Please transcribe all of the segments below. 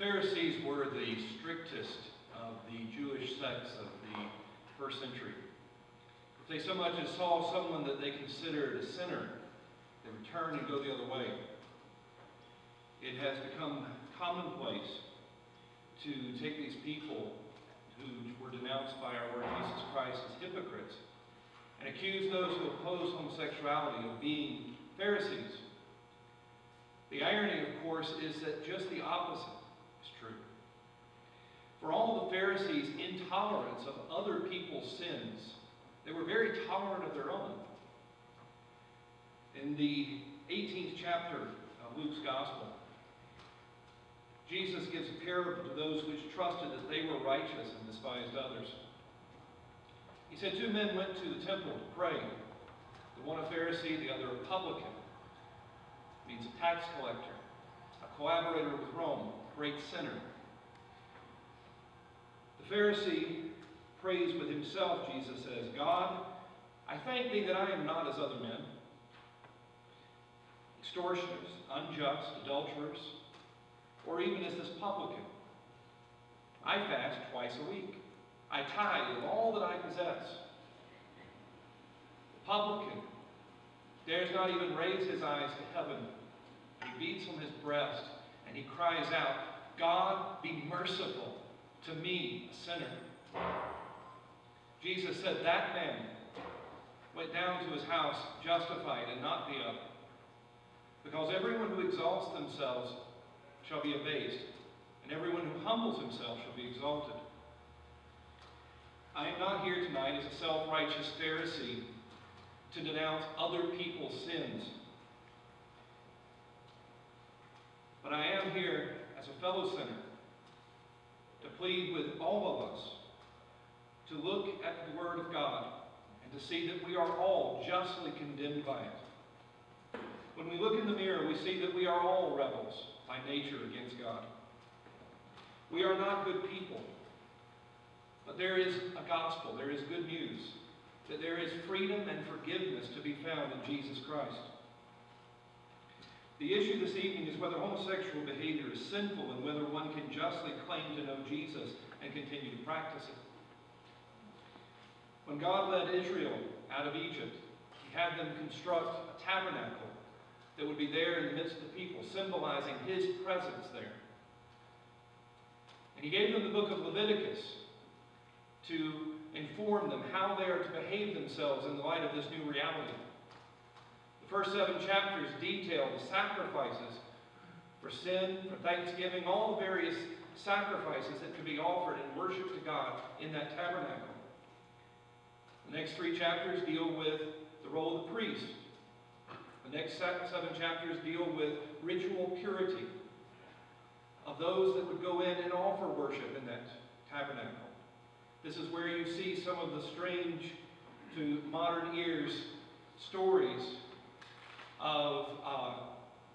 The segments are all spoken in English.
Pharisees were the strictest of the Jewish sects of the first century. If they so much as saw someone that they considered a sinner, they would turn and go the other way. It has become commonplace to take these people who were denounced by our Lord Jesus Christ as hypocrites and accuse those who oppose homosexuality of being Pharisees. The irony, of course, is that just the opposite. For all the Pharisees' intolerance of other people's sins, they were very tolerant of their own. In the 18th chapter of Luke's Gospel, Jesus gives a parable to those which trusted that they were righteous and despised others. He said, Two men went to the temple to pray, the one a Pharisee, the other a publican, means a tax collector, a collaborator with Rome, a great sinner. The Pharisee prays with himself, Jesus says, God, I thank thee that I am not as other men, extortioners, unjust, adulterers, or even as this publican. I fast twice a week. I tithe of all that I possess. The publican dares not even raise his eyes to heaven. He beats on his breast and he cries out, God, be merciful to me, a sinner. Jesus said that man went down to his house justified and not the other. Because everyone who exalts themselves shall be abased, and everyone who humbles himself shall be exalted. I am not here tonight as a self-righteous Pharisee to denounce other people's sins. But I am here as a fellow sinner to plead with all of us to look at the Word of God and to see that we are all justly condemned by it. When we look in the mirror, we see that we are all rebels by nature against God. We are not good people. But there is a gospel, there is good news, that there is freedom and forgiveness to be found in Jesus Christ. The issue this evening is whether homosexual behavior is sinful and whether one can justly claim to know Jesus and continue to practice it. When God led Israel out of Egypt, he had them construct a tabernacle that would be there in the midst of the people, symbolizing his presence there. And he gave them the book of Leviticus to inform them how they are to behave themselves in the light of this new reality. First seven chapters detail the sacrifices for sin, for thanksgiving, all the various sacrifices that could be offered in worship to God in that tabernacle. The next three chapters deal with the role of the priest. The next seven chapters deal with ritual purity of those that would go in and offer worship in that tabernacle. This is where you see some of the strange to modern ears stories of uh,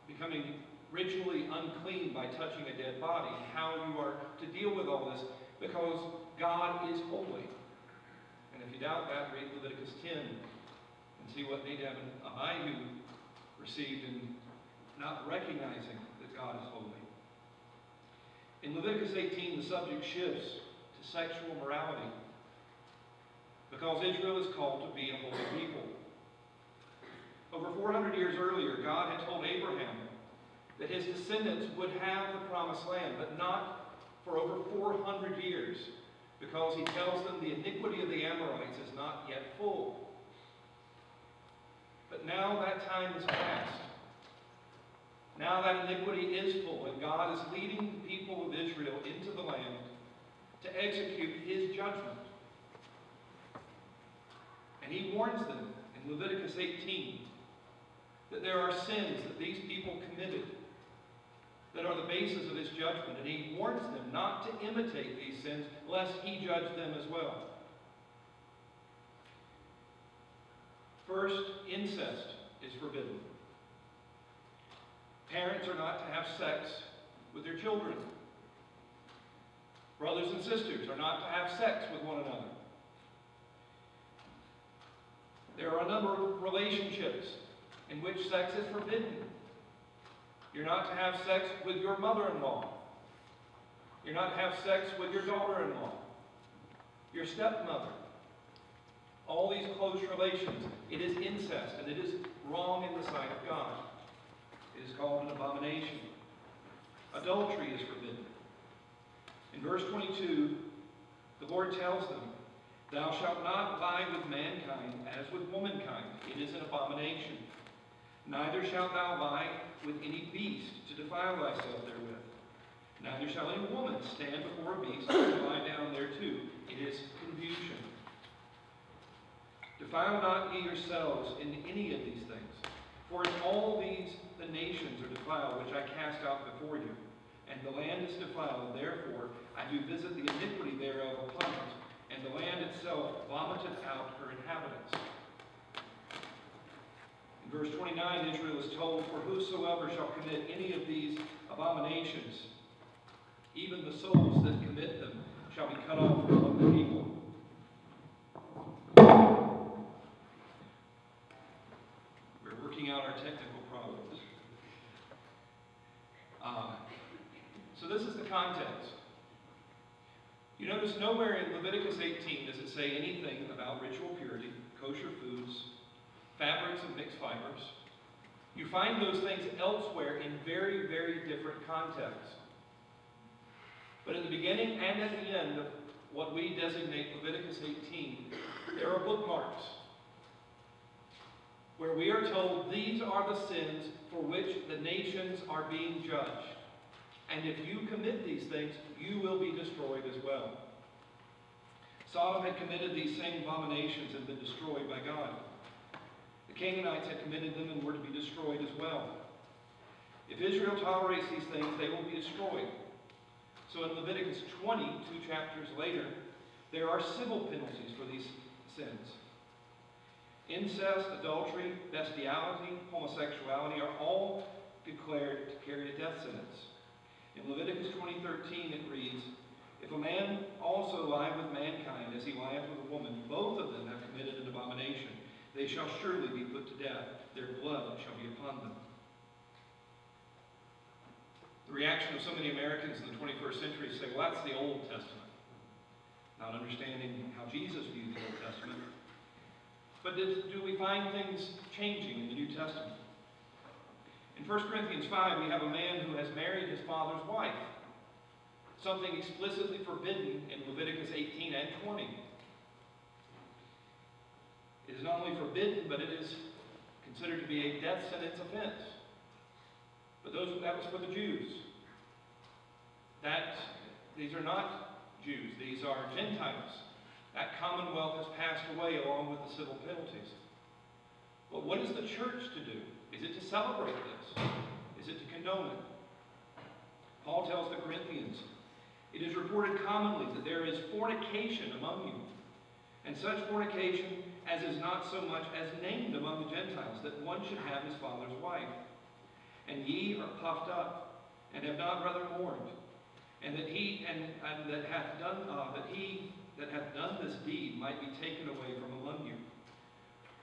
becoming ritually unclean by touching a dead body, how you are to deal with all this, because God is holy. And if you doubt that, read Leviticus 10 and see what Nadab and Abihu received in not recognizing that God is holy. In Leviticus 18, the subject shifts to sexual morality. Because Israel is called to be a holy people. Over 400 years earlier, God had told Abraham that his descendants would have the promised land, but not for over 400 years, because he tells them the iniquity of the Amorites is not yet full. But now that time is past. Now that iniquity is full, and God is leading the people of Israel into the land to execute his judgment. And he warns them in Leviticus 18 that there are sins that these people committed that are the basis of his judgment. And he warns them not to imitate these sins, lest he judge them as well. First, incest is forbidden. Parents are not to have sex with their children. Brothers and sisters are not to have sex with one another. There are a number of relationships in which sex is forbidden. You're not to have sex with your mother-in-law. You're not to have sex with your daughter-in-law, your stepmother. All these close relations. It is incest, and it is wrong in the sight of God. It is called an abomination. Adultery is forbidden. In verse 22, the Lord tells them, Thou shalt not lie with mankind as with womankind. It is an abomination. Neither shalt thou lie with any beast to defile thyself therewith. Neither shall any woman stand before a beast to lie down thereto. It is confusion. Defile not ye yourselves in any of these things. For in all these the nations are defiled, which I cast out before you. And the land is defiled, therefore I do visit the iniquity thereof upon it, and the land itself vomiteth out her inhabitants. Verse 29, Israel is told, For whosoever shall commit any of these abominations, even the souls that commit them shall be cut off from the people. We're working out our technical problems. Uh, so this is the context. You notice nowhere in Leviticus 18 does it say anything about ritual purity, kosher foods, fabrics and mixed fibers. You find those things elsewhere in very, very different contexts. But in the beginning and at the end of what we designate Leviticus 18, there are bookmarks where we are told these are the sins for which the nations are being judged. And if you commit these things, you will be destroyed as well. Sodom had committed these same abominations and been destroyed by God. The Canaanites had committed them and were to be destroyed as well. If Israel tolerates these things, they will be destroyed. So in Leviticus 20, two chapters later, there are civil penalties for these sins. Incest, adultery, bestiality, homosexuality are all declared to carry a death sentence. In Leviticus 20:13 it reads, If a man also lie with mankind as he lieth with a woman, both of them have committed an abomination. They shall surely be put to death. Their blood shall be upon them. The reaction of so many Americans in the 21st century is say, well, that's the Old Testament. Not understanding how Jesus viewed the Old Testament. But did, do we find things changing in the New Testament? In 1 Corinthians 5, we have a man who has married his father's wife. Something explicitly forbidden in Leviticus 18 and 20. Is not only forbidden, but it is considered to be a death sentence offense. But those, that was for the Jews. That, these are not Jews, these are Gentiles. That commonwealth has passed away along with the civil penalties. But what is the church to do? Is it to celebrate this? Is it to condone it? Paul tells the Corinthians, It is reported commonly that there is fornication among you, and such fornication as is not so much as named among the Gentiles, that one should have his father's wife. And ye are puffed up, and have not rather mourned, and that he and, and that hath done uh, that he that hath done this deed might be taken away from among you.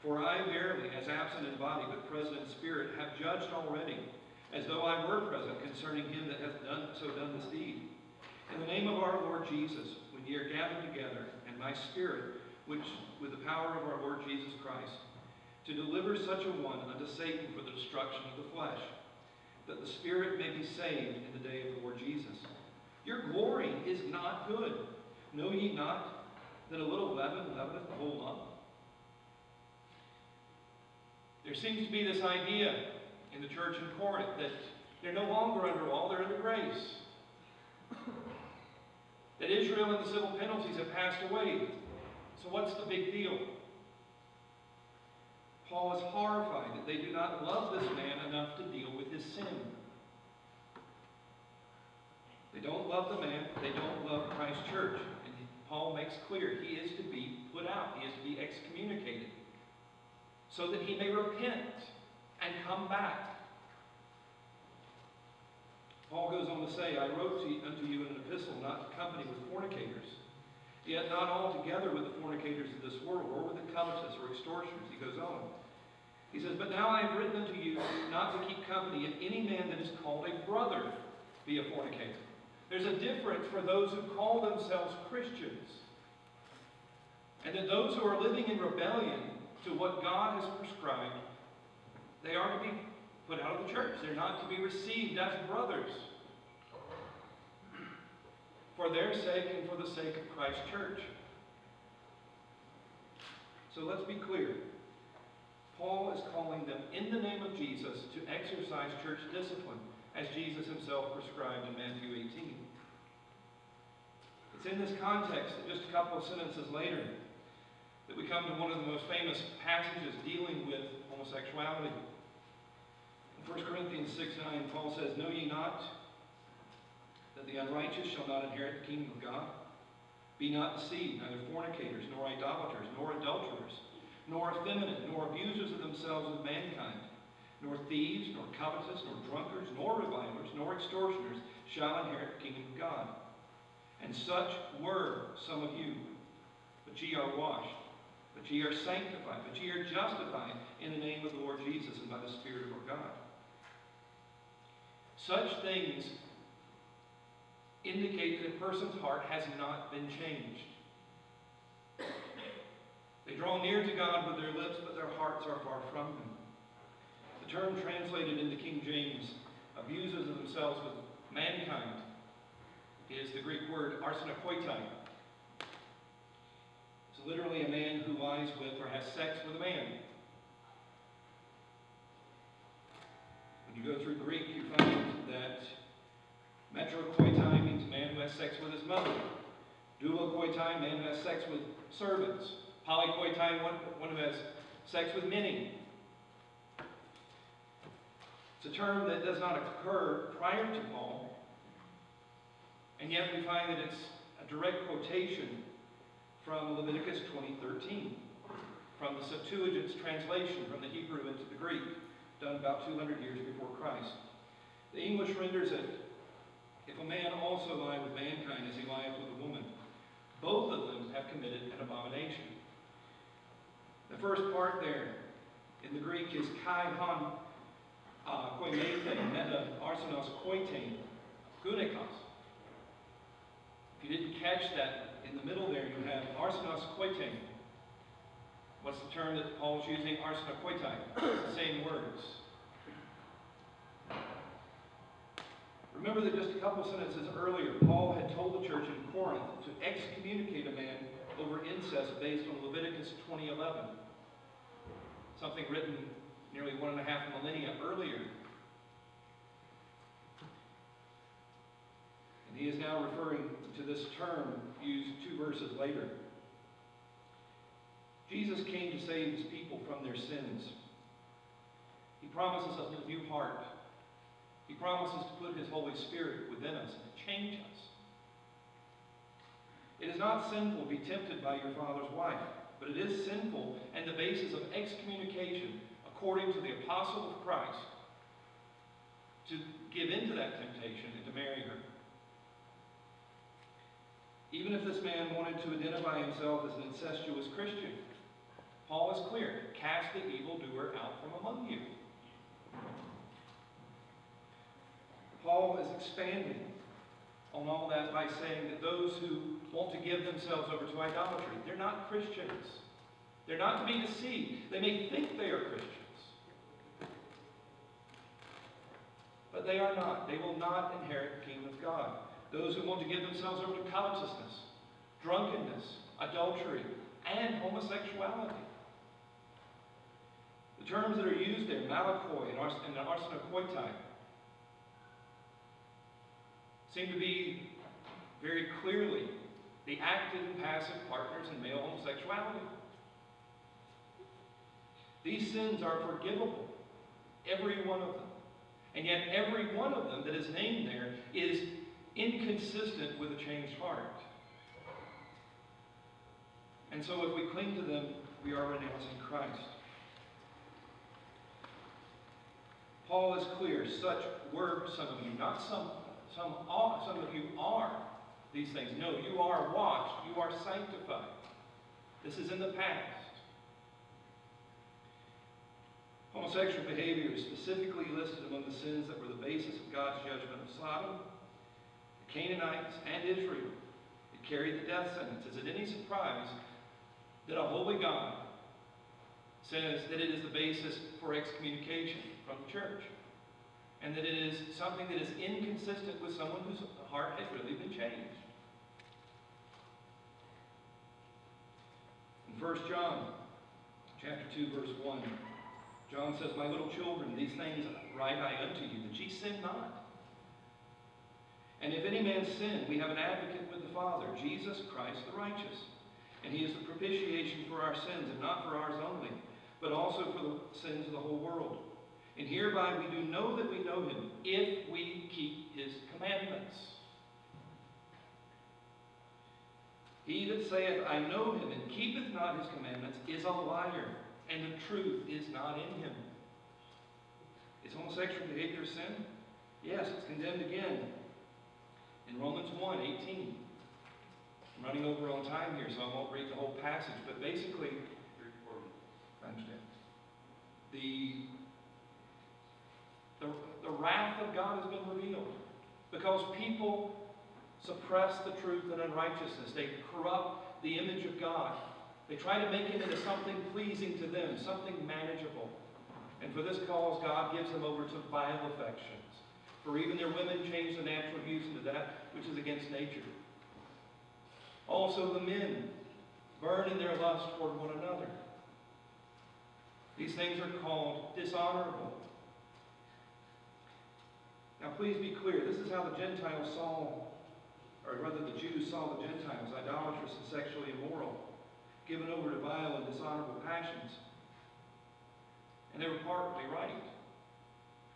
For I verily, as absent in body, but present in spirit, have judged already, as though I were present concerning him that hath done so done this deed. In the name of our Lord Jesus, when ye are gathered together, and my spirit, which with the power of our Lord Jesus Christ, to deliver such a one unto Satan for the destruction of the flesh, that the spirit may be saved in the day of the Lord Jesus. Your glory is not good. Know ye not that a little leaven leaveneth the whole lump? There seems to be this idea in the church in Corinth that they're no longer under law, they're under grace. That Israel and the civil penalties have passed away. Big deal? Paul is horrified that they do not love this man enough to deal with his sin. They don't love the man, they don't love Christ's church. And Paul makes clear he is to be put out, he is to be excommunicated, so that he may repent and come back. Paul goes on to say, I wrote to unto you in an epistle not to company with fornicators, yet not altogether with the fornicators of this world, or with the covetous or extortioners. He goes on. He says, But now I have written unto you not to keep company if any man that is called a brother be a fornicator. There's a difference for those who call themselves Christians. And that those who are living in rebellion to what God has prescribed, they are to be put out of the church. They're not to be received as brothers. For their sake and for the sake of Christ's church. So let's be clear. Paul is calling them in the name of Jesus to exercise church discipline as Jesus himself prescribed in Matthew 18. It's in this context that just a couple of sentences later that we come to one of the most famous passages dealing with homosexuality. In 1 Corinthians 6 9, Paul says, Know ye not that the unrighteous shall not inherit the kingdom of God? Be not deceived, neither fornicators, nor idolaters, nor adulterers, nor effeminate, nor abusers of themselves with mankind nor thieves, nor covetous, nor drunkards, nor revilers, nor extortioners shall inherit the kingdom of God. And such were some of you. But ye are washed, but ye are sanctified, but ye are justified in the name of the Lord Jesus and by the Spirit of our God. Such things indicate that a person's heart has not been changed. They draw near to God with their lips, but their hearts are far from Him The term translated into King James, abuses of themselves with mankind, is the Greek word arsenokoitai. It's literally a man who lies with or has sex with a man. When you go through Greek, you find that metrokoitai means a man who has sex with his mother. Doulokoitai, man who has sex with servants. Polykoitai, one, one who has sex with many. It's a term that does not occur prior to Paul, and yet we find that it's a direct quotation from Leviticus 20:13, from the Septuagint's translation from the Hebrew into the Greek, done about 200 years before Christ. The English renders it, if a man also lie with mankind as he lieth with a woman, both of them have committed an abomination. The first part there in the Greek is kai han uh, koimethe, meta arsenos koitain, gunikos. If you didn't catch that, in the middle there you have arsenos koitain. What's the term that Paul's using? Arsenokoitai. It's the same words. Remember that just a couple sentences earlier, Paul had told the church in Corinth to excommunicate a man over incest based on Leviticus 20:11. Something written nearly one and a half millennia earlier. And he is now referring to this term used two verses later. Jesus came to save his people from their sins. He promises us a new heart. He promises to put his Holy Spirit within us and change us. It is not sinful to be tempted by your father's wife, but it is sinful and the basis of excommunication according to the apostle of Christ, to give into that temptation and to marry her. Even if this man wanted to identify himself as an incestuous Christian, Paul is clear cast the evildoer out from among you. Paul is expanding on all that by saying that those who want to give themselves over to idolatry, they're not Christians. They're not to be deceived. They may think they are Christians. but they are not. They will not inherit the kingdom of God. Those who want to give themselves over to covetousness, drunkenness, adultery, and homosexuality. The terms that are used there, malakoi and, ars- seem to be very clearly the active and passive partners in male homosexuality. These sins are forgivable, every one of them. And yet every one of them that is named there is inconsistent with a changed heart. And so if we cling to them, we are renouncing Christ. Paul is clear, such were some of you, not some, some, are, some of you are these things. No, you are washed, you are sanctified. This is in the past. Homosexual behavior is specifically listed among the sins that were the basis of God's judgment of Sodom the Canaanites, and Israel. It carried the death sentence. Is it any surprise that a holy God says that it is the basis for excommunication from the church? And that it is something that is inconsistent with someone whose heart has really been changed. In 1 John chapter 2, verse 1, John says, My little children, these things write I unto you, that ye sin not. And if any man sin, we have an advocate with the Father, Jesus Christ the righteous. And he is the propitiation for our sins, and not for ours only, but also for the sins of the whole world. And hereby we do know that we know him, if we keep his commandments. He that saith, I know him, and keepeth not his commandments, is a liar, and the truth is not in him. Is homosexual behavior sin? Yes, it's condemned again. In Romans 1, 18. I'm running over on time here, so I won't read the whole passage, but basically, I understand. The, the, the wrath of God has been revealed because people suppress the truth and unrighteousness. They corrupt the image of God. They try to make it into something pleasing to them, something manageable. And for this cause, God gives them over to vile affections. For even their women change the natural use into that which is against nature. Also the men burn in their lust toward one another. These things are called dishonorable. Now please be clear, this is how the Gentiles saw, or rather the Jews saw the Gentiles, idolatrous and sexually immoral, given over to vile and dishonorable passions. And they were partly right.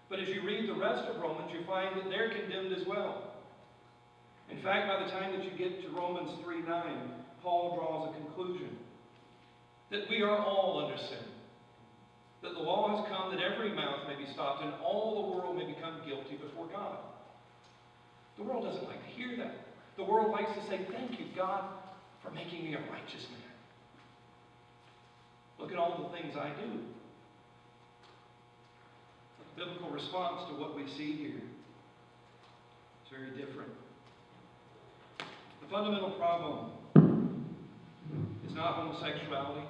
But as you read the rest of Romans, you find that they're condemned as well. In fact, by the time that you get to Romans 3 9, Paul draws a conclusion that we are all under sin. That the law has come that every mouth may be stopped and all the world may become guilty before God. The world doesn't like to hear that. The world likes to say, Thank you, God, for making me a righteous man. Look at all the things I do. The biblical response to what we see here is very different. The fundamental problem is not homosexuality,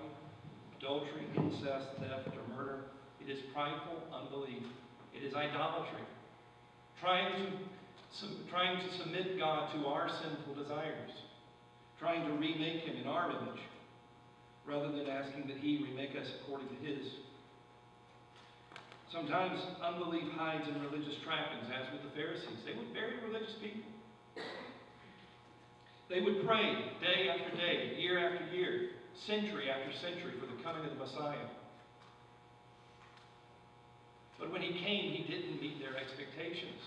adultery, incest, theft, or murder. It is prideful unbelief. It is idolatry. Trying to, sub- trying to submit God to our sinful desires. Trying to remake Him in our image rather than asking that He remake us according to His. Sometimes unbelief hides in religious trappings, as with the Pharisees. They were very religious people. They would pray day after day, year after year, century after century for the coming of the Messiah. But when he came, he didn't meet their expectations.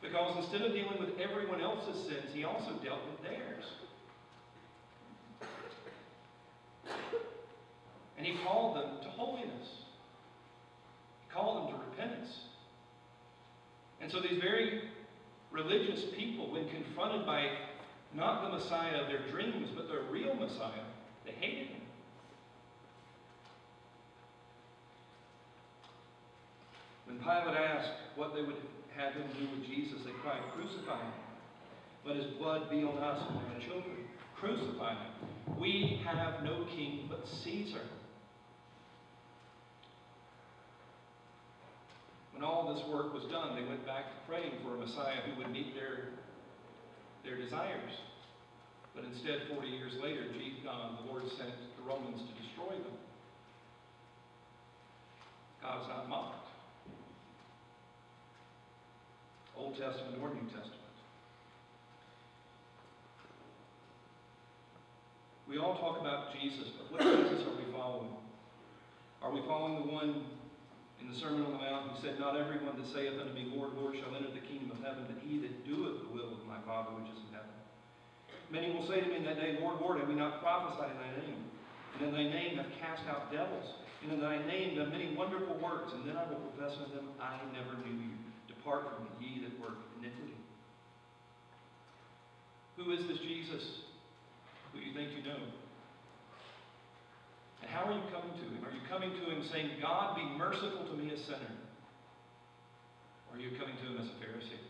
Because instead of dealing with everyone else's sins, he also dealt with theirs. And he called them to holiness. He called them to repentance. And so these very religious people, when confronted by not the Messiah of their dreams, but their real Messiah, they hated him. When Pilate asked what they would have him do with Jesus, they cried, Crucify him. Let his blood be on us and on our children. Crucify him. We have no king but Caesar. When all this work was done, they went back to praying for a Messiah who would meet their, their desires. But instead, 40 years later, uh, the Lord sent the Romans to destroy them. God's not mocked. Old Testament or New Testament. We all talk about Jesus, but what Jesus are we following? Are we following the one in the Sermon on the Mount who said, Not everyone that saith unto me, Lord, Lord, shall enter the kingdom of heaven, but he that doeth the will of my Father which is in heaven? Many will say to me in that day, Lord, Lord, have we not prophesied in thy name? And in thy name have cast out devils, and in thy name done many wonderful works. And then I will profess unto them, I never knew you. Depart from me, ye that work iniquity. Who is this Jesus who you think you know? And how are you coming to him? Are you coming to him saying, God, be merciful to me, a sinner? Or are you coming to him as a Pharisee?